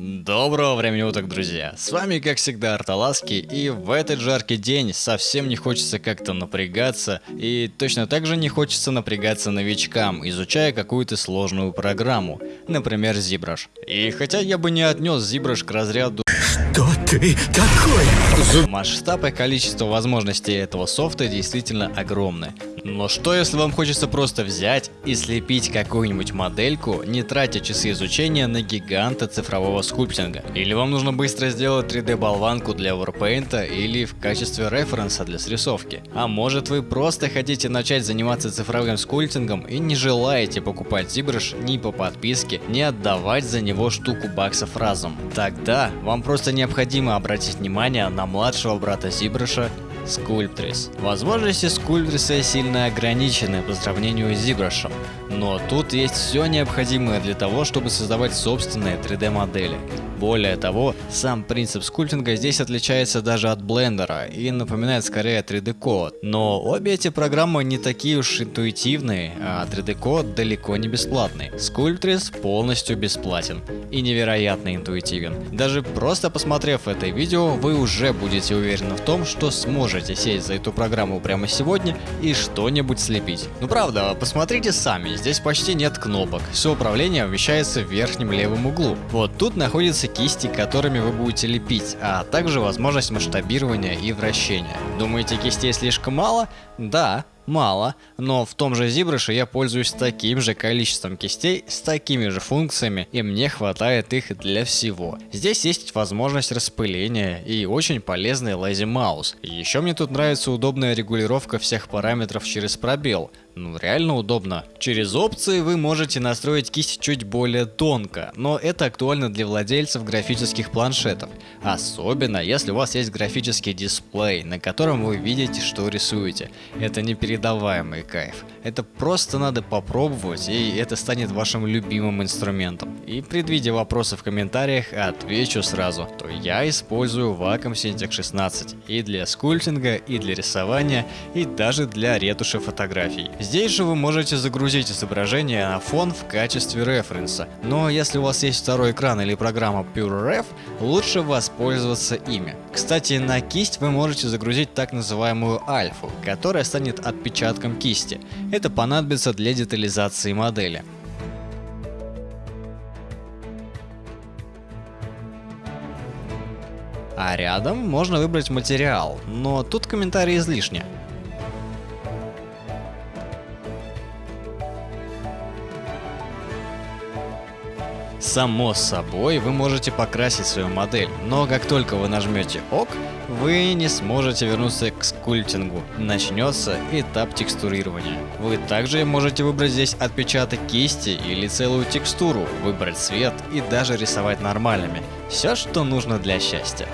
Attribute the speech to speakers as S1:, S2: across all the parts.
S1: Доброго времени суток, друзья! С вами, как всегда, Арталаски, и в этот жаркий день совсем не хочется как-то напрягаться, и точно так же не хочется напрягаться новичкам, изучая какую-то сложную программу, например, ZBrush. И хотя я бы не отнес ZBrush к разряду
S2: Кто ты такой?
S1: Масштаб и количество возможностей этого софта действительно огромны. Но что если вам хочется просто взять и слепить какую-нибудь модельку, не тратя часы изучения на гиганта цифрового скульптинга? Или вам нужно быстро сделать 3D-болванку для Warpaint или в качестве референса для срисовки? А может вы просто хотите начать заниматься цифровым скульптингом и не желаете покупать ZBrush ни по подписке, ни отдавать за него штуку баксов разом? Тогда вам просто необходимо обратить внимание на младшего брата ZBrush Sculptris. Возможности Sculptris сильно ограничены по сравнению с ZBrush, но тут есть все необходимое для того, чтобы создавать собственные 3D модели. Более того, сам принцип скульптинга здесь отличается даже от блендера и напоминает скорее 3D код. Но обе эти программы не такие уж интуитивные, а 3D код далеко не бесплатный. Sculptris полностью бесплатен и невероятно интуитивен. Даже просто посмотрев это видео, вы уже будете уверены в том, что сможете сесть за эту программу прямо сегодня и что-нибудь слепить. Ну правда, посмотрите сами, здесь почти нет кнопок, все управление вмещается в верхнем левом углу. Вот тут находятся кисти, которыми вы будете лепить, а также возможность масштабирования и вращения. Думаете кистей слишком мало? Да, мало, но в том же ZBrush я пользуюсь таким же количеством кистей с такими же функциями и мне хватает их для всего. Здесь есть возможность распыления и очень полезный Lazy Mouse. Еще мне тут нравится удобная регулировка всех параметров через пробел. Ну реально удобно. Через опции вы можете настроить кисть чуть более тонко, но это актуально для владельцев графических планшетов. Особенно если у вас есть графический дисплей, на котором вы видите что рисуете. Это непередаваемый кайф. Это просто надо попробовать и это станет вашим любимым инструментом. И предвидя вопросы в комментариях, отвечу сразу, то я использую Wacom Cintiq 16 и для скульптинга, и для рисования, и даже для ретуши фотографий. Здесь же вы можете загрузить изображение на фон в качестве референса, но если у вас есть второй экран или программа PureRef, лучше воспользоваться ими. Кстати, на кисть вы можете загрузить так называемую альфу, которая станет отпечатком кисти. Это понадобится для детализации модели. А рядом можно выбрать материал, но тут комментарии излишни. Само собой, вы можете покрасить свою модель, но как только вы нажмете ОК, вы не сможете вернуться к скульптингу. Начнется этап текстурирования. Вы также можете выбрать здесь отпечаток кисти или целую текстуру, выбрать цвет и даже рисовать нормальными. Все, что нужно для счастья.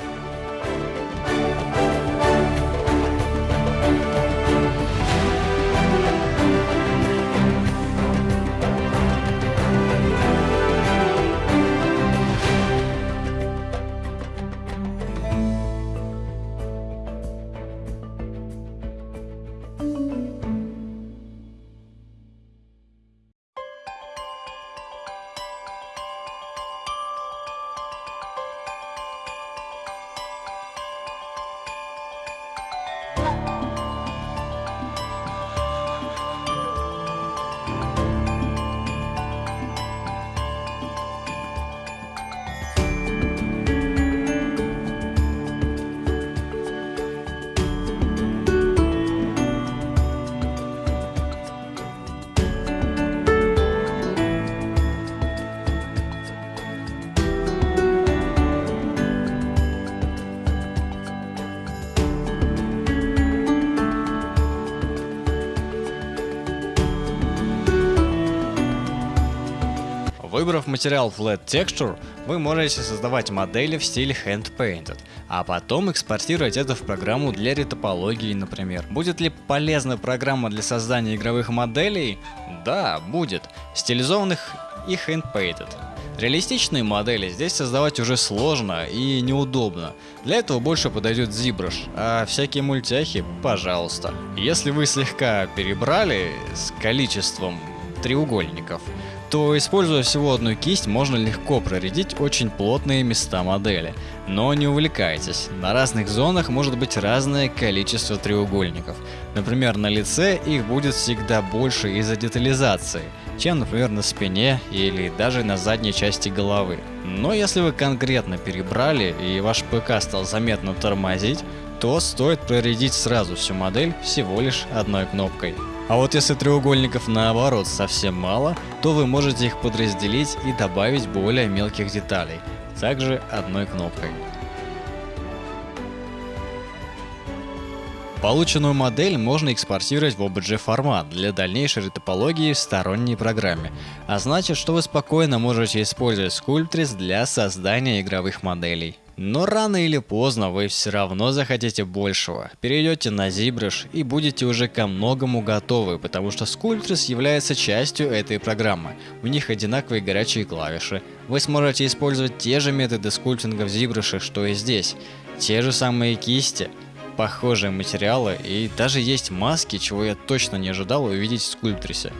S1: Выбрав материал Flat Texture, вы можете создавать модели в стиле Hand Painted, а потом экспортировать это в программу для ретопологии, например. Будет ли полезна программа для создания игровых моделей? Да, будет. Стилизованных и Hand Painted. Реалистичные модели здесь создавать уже сложно и неудобно. Для этого больше подойдет ZBrush, а всякие мультяхи, пожалуйста. Если вы слегка перебрали с количеством треугольников, то используя всего одну кисть, можно легко проредить очень плотные места модели. Но не увлекайтесь, на разных зонах может быть разное количество треугольников. Например, на лице их будет всегда больше из-за детализации, чем, например, на спине или даже на задней части головы. Но если вы конкретно перебрали и ваш ПК стал заметно тормозить, то стоит проредить сразу всю модель всего лишь одной кнопкой. А вот если треугольников наоборот совсем мало, то вы можете их подразделить и добавить более мелких деталей, также одной кнопкой. Полученную модель можно экспортировать в OBJ формат для дальнейшей ретопологии в сторонней программе, а значит, что вы спокойно можете использовать Sculptris для создания игровых моделей. Но рано или поздно вы все равно захотите большего. Перейдете на ZBrush и будете уже ко многому готовы, потому что Sculptris является частью этой программы. У них одинаковые горячие клавиши. Вы сможете использовать те же методы скульптинга в ZBrush, что и здесь. Те же самые кисти, похожие материалы и даже есть маски, чего я точно не ожидал увидеть в Sculptris.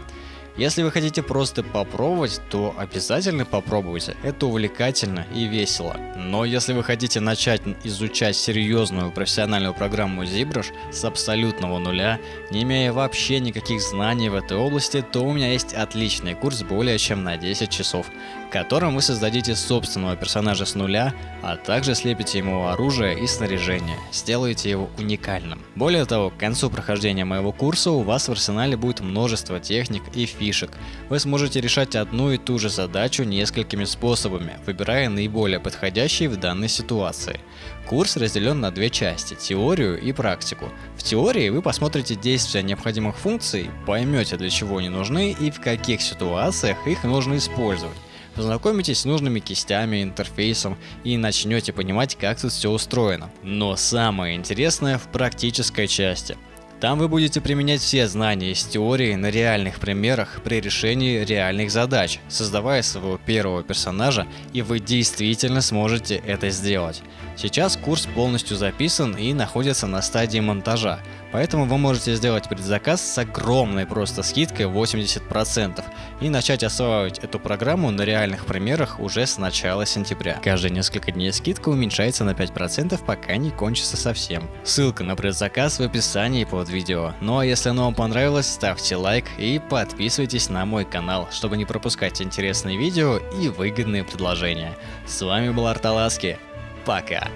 S1: Если вы хотите просто попробовать, то обязательно попробуйте, это увлекательно и весело. Но если вы хотите начать изучать серьезную профессиональную программу ZBrush с абсолютного нуля, не имея вообще никаких знаний в этой области, то у меня есть отличный курс более чем на 10 часов, котором вы создадите собственного персонажа с нуля, а также слепите ему оружие и снаряжение, сделаете его уникальным. Более того, к концу прохождения моего курса у вас в арсенале будет множество техник и фишек. Вы сможете решать одну и ту же задачу несколькими способами, выбирая наиболее подходящий в данной ситуации. Курс разделен на две части – теорию и практику. В теории вы посмотрите действия необходимых функций, поймете для чего они нужны и в каких ситуациях их нужно использовать познакомитесь с нужными кистями, интерфейсом и начнете понимать, как тут все устроено. Но самое интересное в практической части. Там вы будете применять все знания из теории на реальных примерах при решении реальных задач, создавая своего первого персонажа, и вы действительно сможете это сделать. Сейчас курс полностью записан и находится на стадии монтажа, поэтому вы можете сделать предзаказ с огромной просто скидкой 80% и начать осваивать эту программу на реальных примерах уже с начала сентября. Каждые несколько дней скидка уменьшается на 5%, пока не кончится совсем. Ссылка на предзаказ в описании под видео. Ну а если оно вам понравилось, ставьте лайк и подписывайтесь на мой канал, чтобы не пропускать интересные видео и выгодные предложения. С вами был Арталаски. Пока.